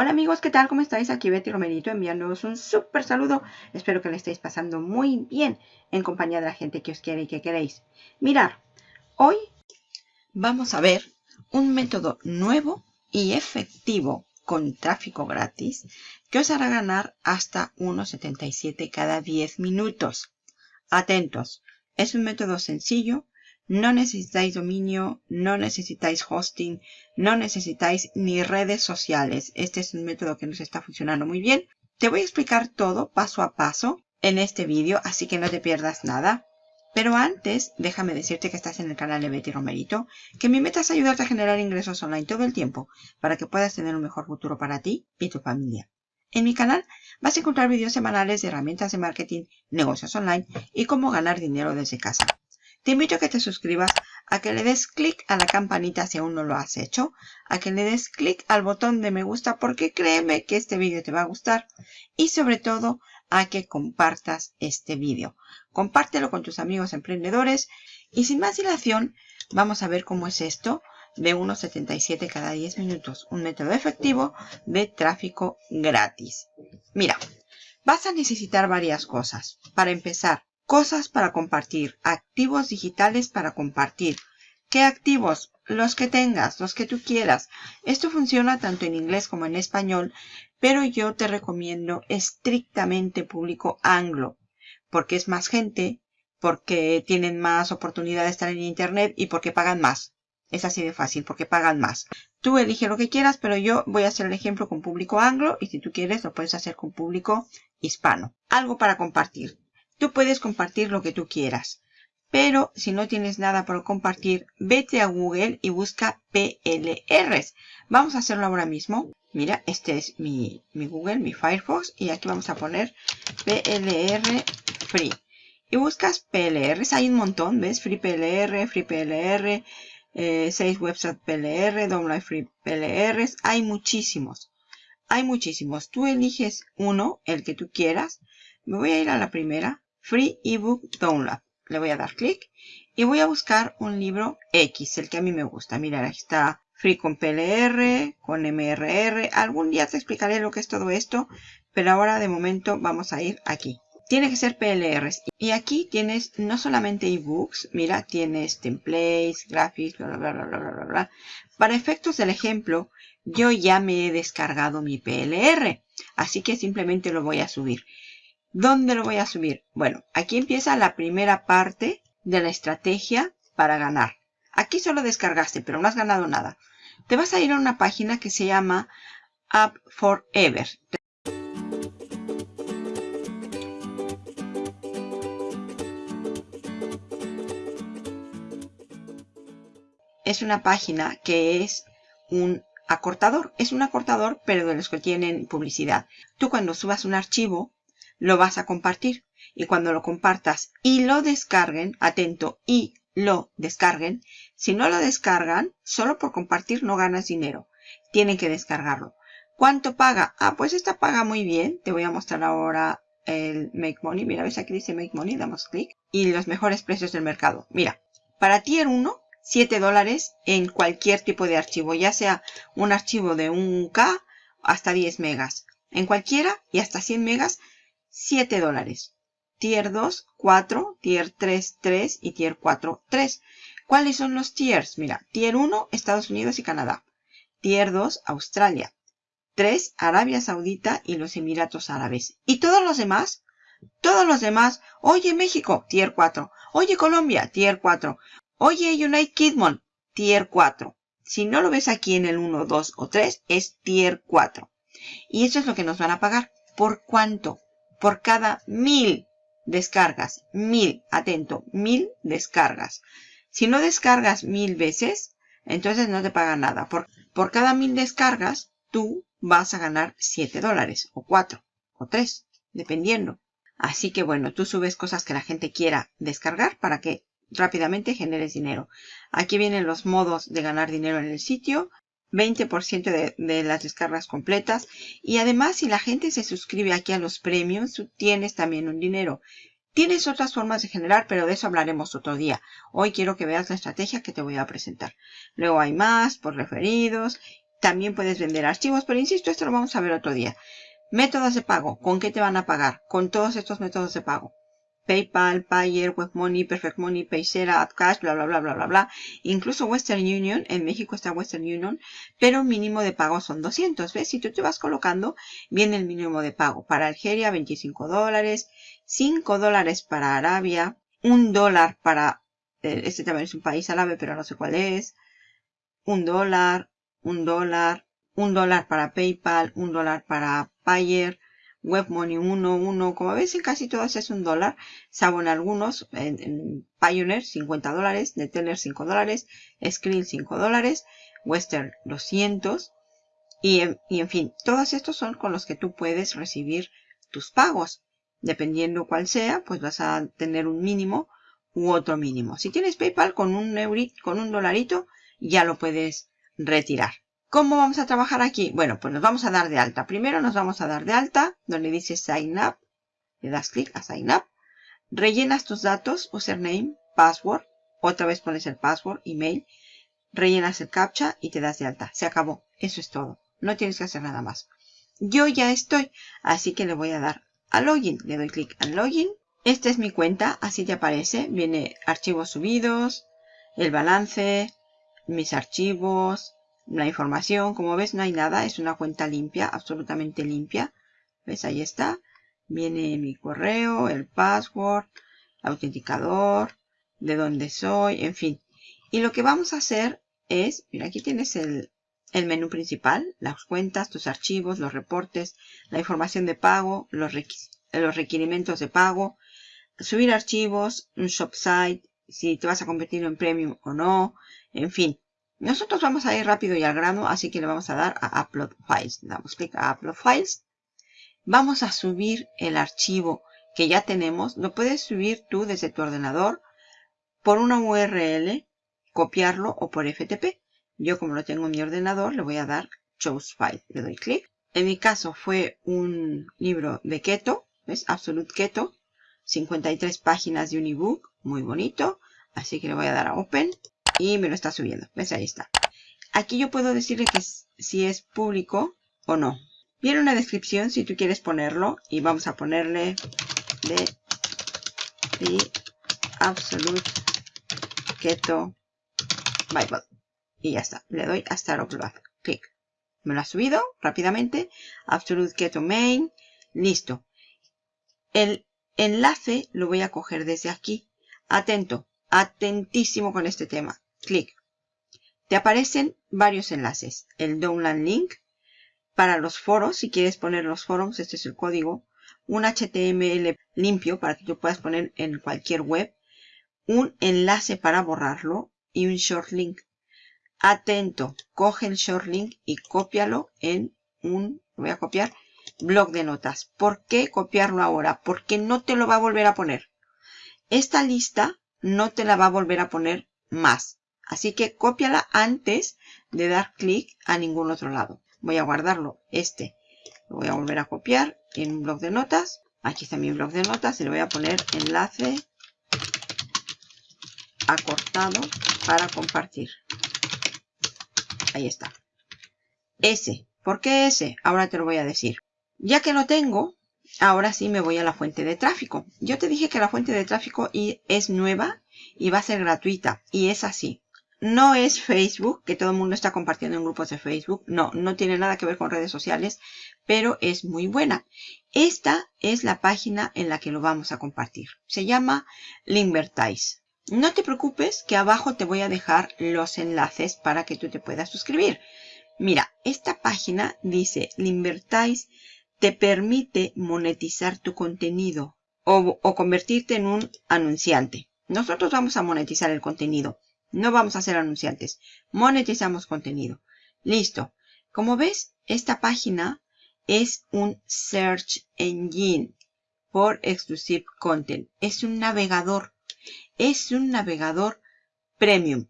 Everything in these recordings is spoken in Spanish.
Hola amigos, ¿qué tal? ¿Cómo estáis? Aquí Betty Romerito enviándoos un súper saludo. Espero que le estéis pasando muy bien en compañía de la gente que os quiere y que queréis. Mirar, hoy vamos a ver un método nuevo y efectivo con tráfico gratis que os hará ganar hasta 1,77 cada 10 minutos. Atentos, es un método sencillo, no necesitáis dominio, no necesitáis hosting, no necesitáis ni redes sociales. Este es un método que nos está funcionando muy bien. Te voy a explicar todo paso a paso en este vídeo, así que no te pierdas nada. Pero antes, déjame decirte que estás en el canal de Betty Romerito, que mi meta es ayudarte a generar ingresos online todo el tiempo para que puedas tener un mejor futuro para ti y tu familia. En mi canal vas a encontrar vídeos semanales de herramientas de marketing, negocios online y cómo ganar dinero desde casa. Te invito a que te suscribas, a que le des clic a la campanita si aún no lo has hecho, a que le des clic al botón de me gusta porque créeme que este vídeo te va a gustar y sobre todo a que compartas este vídeo. Compártelo con tus amigos emprendedores y sin más dilación vamos a ver cómo es esto de 1.77 cada 10 minutos, un método efectivo de tráfico gratis. Mira, vas a necesitar varias cosas. Para empezar, Cosas para compartir. Activos digitales para compartir. ¿Qué activos? Los que tengas, los que tú quieras. Esto funciona tanto en inglés como en español, pero yo te recomiendo estrictamente público anglo, porque es más gente, porque tienen más oportunidad de estar en internet y porque pagan más. Es así de fácil, porque pagan más. Tú elige lo que quieras, pero yo voy a hacer el ejemplo con público anglo y si tú quieres lo puedes hacer con público hispano. Algo para compartir. Tú puedes compartir lo que tú quieras. Pero si no tienes nada por compartir, vete a Google y busca PLRs. Vamos a hacerlo ahora mismo. Mira, este es mi, Google, mi Firefox. Y aquí vamos a poner PLR Free. Y buscas PLRs. Hay un montón, ¿ves? Free PLR, Free PLR, 6 eh, websites PLR, Download Free PLRs. Hay muchísimos. Hay muchísimos. Tú eliges uno, el que tú quieras. Me voy a ir a la primera. Free Ebook Download. Le voy a dar clic y voy a buscar un libro X, el que a mí me gusta. Mira, aquí está Free con PLR, con MRR. Algún día te explicaré lo que es todo esto, pero ahora de momento vamos a ir aquí. Tiene que ser PLRs. Y aquí tienes no solamente ebooks, mira, tienes templates, graphics, bla, bla, bla, bla, bla, bla. Para efectos del ejemplo, yo ya me he descargado mi PLR, así que simplemente lo voy a subir. ¿Dónde lo voy a subir? Bueno, aquí empieza la primera parte de la estrategia para ganar. Aquí solo descargaste, pero no has ganado nada. Te vas a ir a una página que se llama App Forever. Es una página que es un acortador. Es un acortador, pero de los que tienen publicidad. Tú cuando subas un archivo, lo vas a compartir. Y cuando lo compartas y lo descarguen, atento, y lo descarguen, si no lo descargan, solo por compartir no ganas dinero. Tienen que descargarlo. ¿Cuánto paga? Ah, pues esta paga muy bien. Te voy a mostrar ahora el Make Money. Mira, ves aquí dice Make Money, damos clic. Y los mejores precios del mercado. Mira, para Tier 1, 7 dólares en cualquier tipo de archivo, ya sea un archivo de 1K hasta 10 megas. En cualquiera y hasta 100 megas 7 dólares. Tier 2, 4, Tier 3, 3 y Tier 4, 3. ¿Cuáles son los tiers? Mira, Tier 1, Estados Unidos y Canadá. Tier 2, Australia. 3, Arabia Saudita y los Emiratos Árabes. ¿Y todos los demás? Todos los demás. Oye, México, Tier 4. Oye, Colombia, Tier 4. Oye, United Kingdom, Tier 4. Si no lo ves aquí en el 1, 2 o 3, es Tier 4. Y eso es lo que nos van a pagar. ¿Por cuánto? Por cada mil descargas. Mil, atento, mil descargas. Si no descargas mil veces, entonces no te pagan nada. Por, por cada mil descargas, tú vas a ganar 7 dólares, o 4, o 3, dependiendo. Así que bueno, tú subes cosas que la gente quiera descargar para que rápidamente generes dinero. Aquí vienen los modos de ganar dinero en el sitio. 20% de, las descargas completas. Y además, si la gente se suscribe aquí a los premios, tú tienes también un dinero. Tienes otras formas de generar, pero de eso hablaremos otro día. Hoy quiero que veas la estrategia que te voy a presentar. Luego hay más por referidos También puedes vender archivos, pero insisto, esto lo vamos a ver otro día. Métodos de pago. ¿Con qué te van a pagar? Con todos estos métodos de pago. PayPal, Payer, WebMoney, Perfect Money, Paysera, AdCash, bla, bla, bla, bla, bla, bla. Incluso Western Union. En México está Western Union. Pero mínimo de pago son 200. ¿Ves? Si tú te vas colocando, viene el mínimo de pago. Para Algeria, 25 dólares. 5 dólares para Arabia. 1 dólar para... Eh, este también es un país árabe, pero no sé cuál es. 1 dólar. 1 dólar. 1 dólar para PayPal. 1 dólar para Payer WebMoney 1, 1, como ves en casi todas es un dólar, salvo en algunos, en, Pioneer 50 dólares, Neteller 5 dólares, Skrill 5 dólares, Western 200 y en, y en fin, todos estos son con los que tú puedes recibir tus pagos. Dependiendo cuál sea, pues vas a tener un mínimo u otro mínimo. Si tienes PayPal con un, con un dolarito, ya lo puedes retirar. ¿Cómo vamos a trabajar aquí? Bueno, pues nos vamos a dar de alta. Primero nos vamos a dar de alta, donde dice Sign Up. Le das clic a Sign Up. Rellenas tus datos, username, password. Otra vez pones el password, email. Rellenas el captcha y te das de alta. Se acabó. Eso es todo. No tienes que hacer nada más. Yo ya estoy, así que le voy a dar a Login. Le doy clic en Login. Esta es mi cuenta, así te aparece. Viene archivos subidos, el balance, mis archivos, la información. Como ves, no hay nada. Es una cuenta limpia, absolutamente limpia. ¿Ves? Ahí está. Viene mi correo, el password, autenticador, de dónde soy, en fin. Y lo que vamos a hacer es, mira, aquí tienes el, el menú principal, las cuentas, tus archivos, los reportes, la información de pago, los, los requerimientos de pago, subir archivos, un shop site, si te vas a convertir en premium o no, en fin. Nosotros vamos a ir rápido y al grano, así que le vamos a dar a Upload Files. Damos clic a Upload Files. Vamos a subir el archivo que ya tenemos. Lo puedes subir tú desde tu ordenador por una URL, copiarlo o por FTP. Yo como lo tengo en mi ordenador, le voy a dar Choose File. Le doy clic. En mi caso fue un libro de Keto, ¿ves? Absolute Keto. 53 páginas de un ebook, muy bonito. Así que le voy a dar a Open y me lo está subiendo. ¿Ves? Ahí está. Aquí yo puedo decirle que si es público o no. Viene una descripción si tú quieres ponerlo y vamos a ponerle de the Absolute Keto Bible. Y ya está. Le doy a Start Upload. Clic. Me lo ha subido rápidamente. Absolute Keto Main. Listo. El enlace lo voy a coger desde aquí. Atento. Atentísimo con este tema clic. Te aparecen varios enlaces. El download link para los foros, si quieres poner los foros, este es el código. Un HTML limpio para que tú puedas poner en cualquier web. Un enlace para borrarlo y un short link. Atento, coge el short link y cópialo en un, voy a copiar, blog de notas. ¿Por qué copiarlo ahora? Porque no te lo va a volver a poner. Esta lista no te la va a volver a poner más. Así que cópiala antes de dar clic a ningún otro lado. Voy a guardarlo, este. Lo voy a volver a copiar en un blog de notas. Aquí está mi blog de notas y le voy a poner enlace acortado para compartir. Ahí está. Ese. ¿Por qué ese? Ahora te lo voy a decir. Ya que lo tengo, ahora sí me voy a la fuente de tráfico. Yo te dije que la fuente de tráfico es nueva y va a ser gratuita. Y es así. No es Facebook, que todo el mundo está compartiendo en grupos de Facebook. No, no tiene nada que ver con redes sociales, pero es muy buena. Esta es la página en la que lo vamos a compartir. Se llama Limbertize. No te preocupes que abajo te voy a dejar los enlaces para que tú te puedas suscribir. Mira, esta página dice Limbertize te permite monetizar tu contenido o, o convertirte en un anunciante. Nosotros vamos a monetizar el contenido. No vamos a ser anunciantes. Monetizamos contenido. Listo. Como ves, esta página es un Search Engine por Exclusive Content. Es un navegador. Es un navegador premium.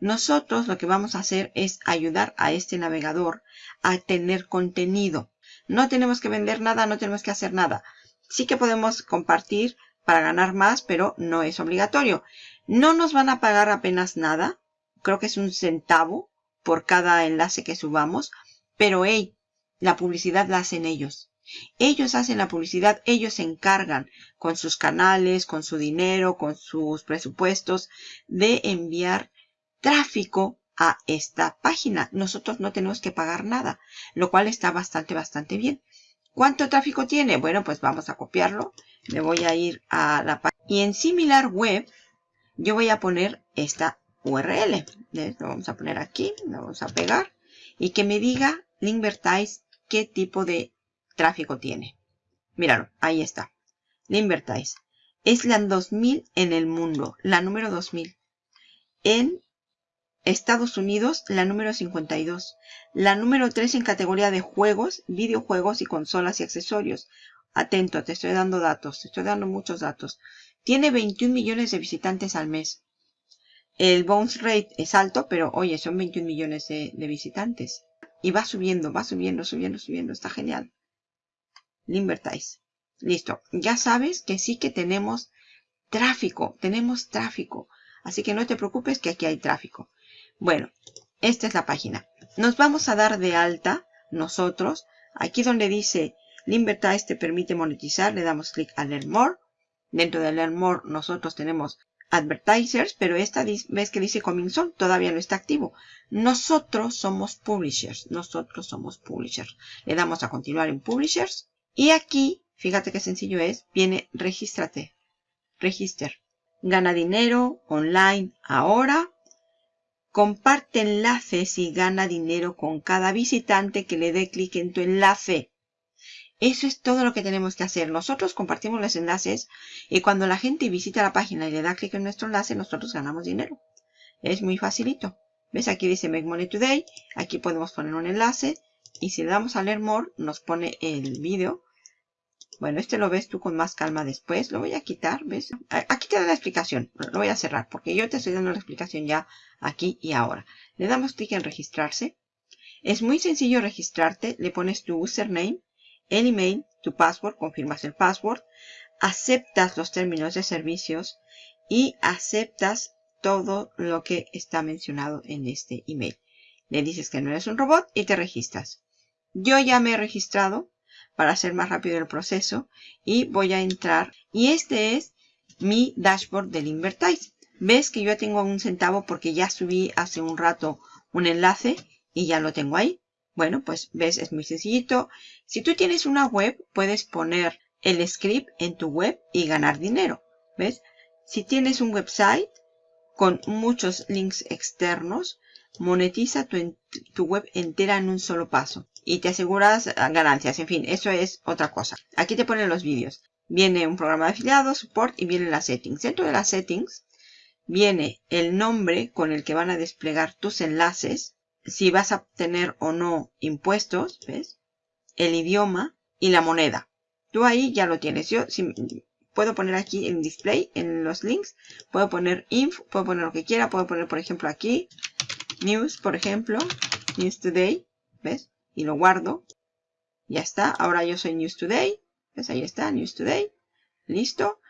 Nosotros lo que vamos a hacer es ayudar a este navegador a tener contenido. No tenemos que vender nada, no tenemos que hacer nada. Sí que podemos compartir para ganar más, pero no es obligatorio. No nos van a pagar apenas nada. Creo que es un centavo por cada enlace que subamos, pero hey, la publicidad la hacen ellos. Ellos hacen la publicidad, ellos se encargan con sus canales, con su dinero, con sus presupuestos de enviar tráfico a esta página. Nosotros no tenemos que pagar nada, lo cual está bastante, bastante bien. ¿Cuánto tráfico tiene? Bueno, pues vamos a copiarlo. Me voy a ir a la página. Y en similar web, yo voy a poner esta URL. Lo vamos a poner aquí, lo vamos a pegar. Y que me diga Linkvertise qué tipo de tráfico tiene. Míralo, ahí está. Linkvertise. Es la 2000 en el mundo, la número 2000. En Estados Unidos, la número 52. La número 3 en categoría de juegos, videojuegos y consolas y accesorios. Atento, te estoy dando datos, te estoy dando muchos datos. Tiene 21 millones de visitantes al mes. El bounce rate es alto, pero oye, son 21 millones de, visitantes. Y va subiendo, va subiendo, subiendo, subiendo. Está genial. Limbertize. Listo. Ya sabes que sí que tenemos tráfico. Tenemos tráfico. Así que no te preocupes que aquí hay tráfico. Bueno, esta es la página. Nos vamos a dar de alta nosotros. Aquí donde dice Limbertize te permite monetizar, le damos clic a Learn More. Dentro de Learn More nosotros tenemos Advertisers, pero esta vez que dice Coming Soon todavía no está activo. Nosotros somos Publishers. Nosotros somos Publishers. Le damos a continuar en Publishers. Y aquí, fíjate qué sencillo es, viene Regístrate. Register. Gana dinero online ahora. Comparte enlaces y gana dinero con cada visitante que le dé clic en tu enlace. Eso es todo lo que tenemos que hacer. Nosotros compartimos los enlaces y cuando la gente visita la página y le da clic en nuestro enlace, nosotros ganamos dinero. Es muy facilito. ¿Ves? Aquí dice Make Money Today. Aquí podemos poner un enlace. Y si le damos a Learn More, nos pone el vídeo. Bueno, este lo ves tú con más calma después. Lo voy a quitar, ¿ves? Aquí te da la explicación. Lo voy a cerrar porque yo te estoy dando la explicación ya aquí y ahora. Le damos clic en registrarse. Es muy sencillo registrarte. Le pones tu username el email, tu password, confirmas el password, aceptas los términos de servicios y aceptas todo lo que está mencionado en este email. Le dices que no eres un robot y te registras. Yo ya me he registrado para hacer más rápido el proceso y voy a entrar. Y este es mi dashboard del Invertise. Ves que yo tengo un centavo porque ya subí hace un rato un enlace y ya lo tengo ahí. Bueno, pues ves, es muy sencillito. Si tú tienes una web, puedes poner el script en tu web y ganar dinero. ¿Ves? Si tienes un website con muchos links externos, monetiza tu, tu, web entera en un solo paso y te aseguras ganancias. En fin, eso es otra cosa. Aquí te ponen los vídeos. Viene un programa de afiliados, support y vienen las settings. Dentro de las settings viene el nombre con el que van a desplegar tus enlaces si vas a tener o no impuestos, ¿ves? El idioma y la moneda. Tú ahí ya lo tienes. Yo si, puedo poner aquí en display, en los links, puedo poner info, puedo poner lo que quiera, puedo poner por ejemplo aquí, news, por ejemplo, news today, ¿ves? Y lo guardo. Ya está, ahora yo soy news today, ¿ves? Ahí está, news today, listo.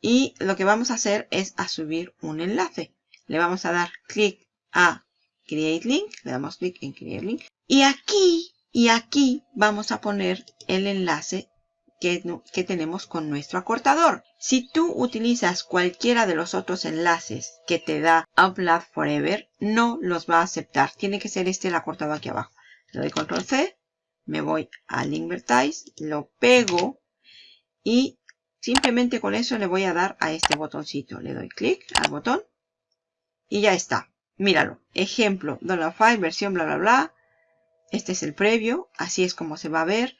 Y lo que vamos a hacer es a subir un enlace. Le vamos a dar clic a Create Link, le damos clic en Create Link. Y aquí, y aquí vamos a poner el enlace que, tenemos con nuestro acortador. Si tú utilizas cualquiera de los otros enlaces que te da Upload Forever, no los va a aceptar. Tiene que ser este el acortador aquí abajo. Le doy Control C, me voy a Linkvertise, lo pego y simplemente con eso le voy a dar a este botoncito. Le doy clic al botón y ya está. Míralo. Ejemplo, file, versión bla bla bla. Este es el previo. Así es como se va a ver.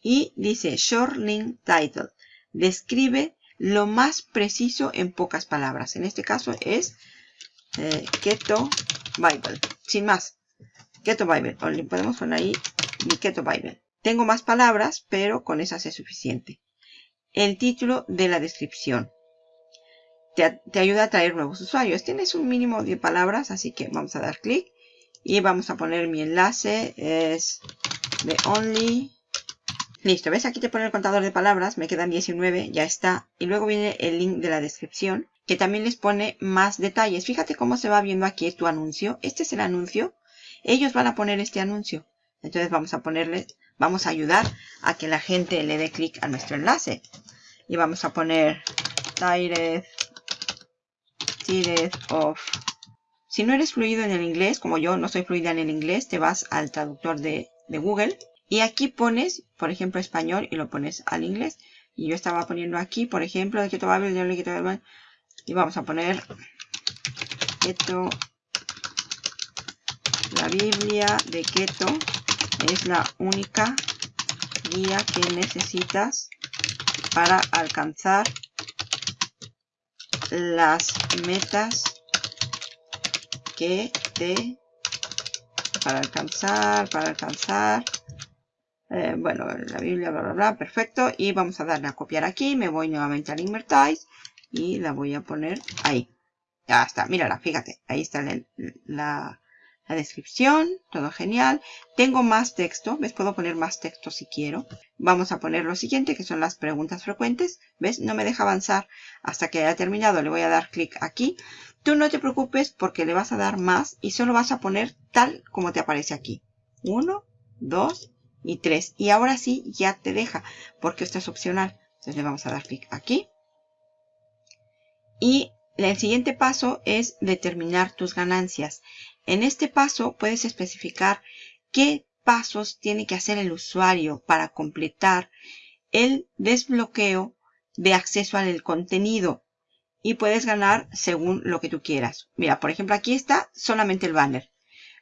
Y dice Short Link Title. Describe lo más preciso en pocas palabras. En este caso es eh, Keto Bible. Sin más. Keto Bible. O podemos poner ahí mi Keto Bible. Tengo más palabras, pero con esas es suficiente. El título de la descripción te, ayuda a traer nuevos usuarios. Tienes un mínimo de palabras, así que vamos a dar clic. Y vamos a poner mi enlace. Es de only. Listo, ¿ves? Aquí te pone el contador de palabras. Me quedan 19, ya está. Y luego viene el link de la descripción, que también les pone más detalles. Fíjate cómo se va viendo aquí tu anuncio. Este es el anuncio Ellos van a poner este anuncio. Entonces vamos a ponerle, vamos a ayudar a que la gente le dé clic a nuestro enlace. Y vamos a poner Of. Si no eres fluido en el inglés, como yo no soy fluida en el inglés, te vas al traductor de, de Google. Y aquí pones, por ejemplo, español y lo pones al inglés. Y yo estaba poniendo aquí, por ejemplo, de Keto Bible, y vamos a poner Keto, la Biblia de Keto es la única guía que necesitas para alcanzar las metas que te para alcanzar, para alcanzar eh, bueno, la Biblia, bla, bla, bla, perfecto. Y vamos a darle a copiar aquí. Me voy nuevamente al Invertise y la voy a poner ahí. Ya está, mírala, fíjate. Ahí está la descripción, todo genial. Tengo más texto, ¿ves? Puedo poner más texto si quiero. Vamos a poner lo siguiente, que son las preguntas frecuentes. ¿Ves? No me deja avanzar hasta que haya terminado. Le voy a dar clic aquí. Tú no te preocupes porque le vas a dar más y solo vas a poner tal como te aparece aquí. Uno, dos, y 3. Y ahora sí ya te deja porque esto es opcional. Entonces le vamos a dar clic aquí. Y el siguiente paso es determinar tus ganancias. En este paso puedes especificar qué pasos tiene que hacer el usuario para completar el desbloqueo de acceso al contenido. Y puedes ganar según lo que tú quieras. Mira, por ejemplo, aquí está solamente el banner.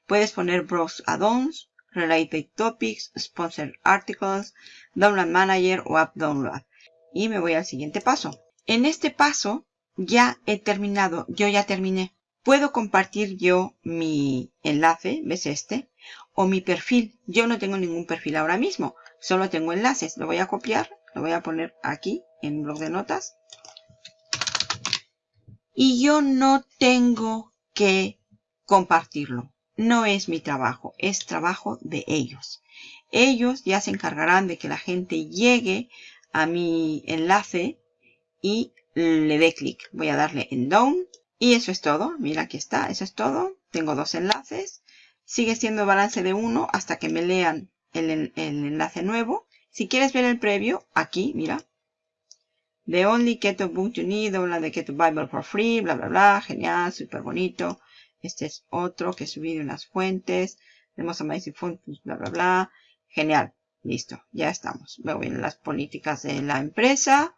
Puedes poner Browse Add-ons, Related Topics, Sponsored Articles, Download Manager o App Download. Y me voy al siguiente paso. En este paso ya he terminado, yo ya terminé. Puedo compartir yo mi enlace, ¿ves este? O mi perfil. Yo no tengo ningún perfil ahora mismo, solo tengo enlaces. Lo voy a copiar, lo voy a poner aquí en un blog de notas. Y yo no tengo que compartirlo no es mi trabajo, es trabajo de ellos. Ellos ya se encargarán de que la gente llegue a mi enlace y le dé clic. Voy a darle en down y eso es todo. Mira, aquí está, eso es todo. Tengo dos enlaces. Sigue siendo balance de uno hasta que me lean el, enlace nuevo. Si quieres ver el previo, aquí, mira. The only Keto book you need, habla de Keto Bible for free, bla, bla, bla. Genial, súper bonito. Este es otro que subí de unas fuentes. Tenemos Amazing Functions, bla, bla, bla. Genial. Listo. Ya estamos. Me voy las políticas de la empresa.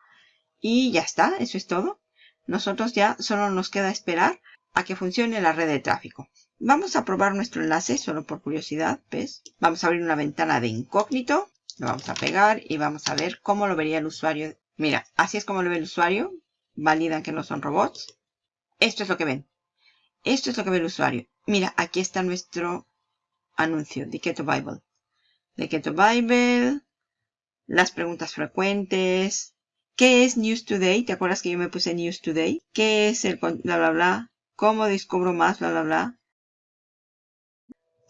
Y ya está. Eso es todo. Nosotros ya solo nos queda esperar a que funcione la red de tráfico. Vamos a probar nuestro enlace, solo por curiosidad, ¿ves? Vamos a abrir una ventana de incógnito. Lo vamos a pegar y vamos a ver cómo lo vería el usuario. Mira, así es como lo ve el usuario. Validan que no son robots. Esto es lo que ven. Esto es lo que ve el usuario. Mira, aquí está nuestro anuncio de Keto Bible. De Keto Bible, las preguntas frecuentes. ¿Qué es News Today? ¿Te acuerdas que yo me puse News Today? ¿Qué es el bla bla bla? ¿Cómo descubro más? Bla bla bla.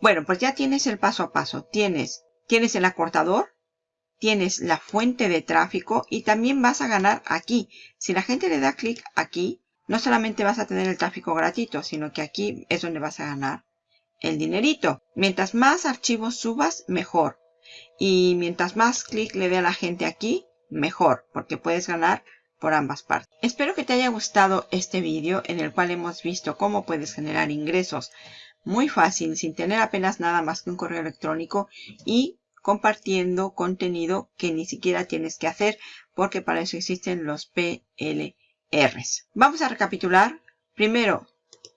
Bueno, pues ya tienes el paso a paso. Tienes, tienes el acortador, tienes la fuente de tráfico y también vas a ganar aquí. Si la gente le da clic aquí, no solamente vas a tener el tráfico gratuito, sino que aquí es donde vas a ganar el dinerito. Mientras más archivos subas, mejor. Y mientras más clic le dé a la gente aquí, mejor, porque puedes ganar por ambas partes. Espero que te haya gustado este vídeo en el cual hemos visto cómo puedes generar ingresos muy fácil, sin tener apenas nada más que un correo electrónico y compartiendo contenido que ni siquiera tienes que hacer porque para eso existen los PL R's. Vamos a recapitular. Primero,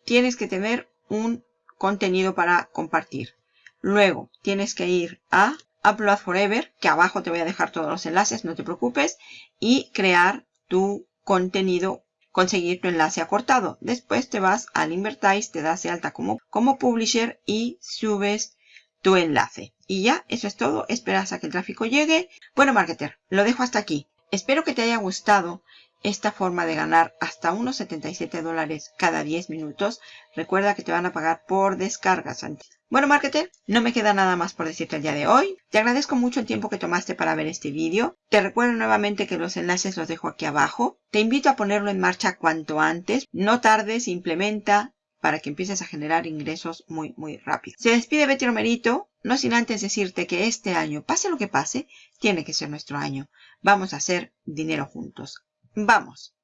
tienes que tener un contenido para compartir. Luego, tienes que ir a Upload Forever, que abajo te voy a dejar todos los enlaces, no te preocupes, y crear tu contenido, conseguir tu enlace acortado. Después te vas al Invertise, te das de alta como, como publisher y subes tu enlace. Y ya, eso es todo. Esperas a que el tráfico llegue. Bueno, marketer, lo dejo hasta aquí. Espero que te haya gustado esta forma de ganar hasta unos 77 dólares cada 10 minutos. Recuerda que te van a pagar por descargas. Bueno, marketer, no me queda nada más por decirte el día de hoy. Te agradezco mucho el tiempo que tomaste para ver este vídeo. Te recuerdo nuevamente que los enlaces los dejo aquí abajo. Te invito a ponerlo en marcha cuanto antes. No tardes, implementa, para que empieces a generar ingresos muy, muy rápido. Se despide Betty Romerito, no sin antes decirte que este año, pase lo que pase, tiene que ser nuestro año. Vamos a hacer dinero juntos. ¡Vamos!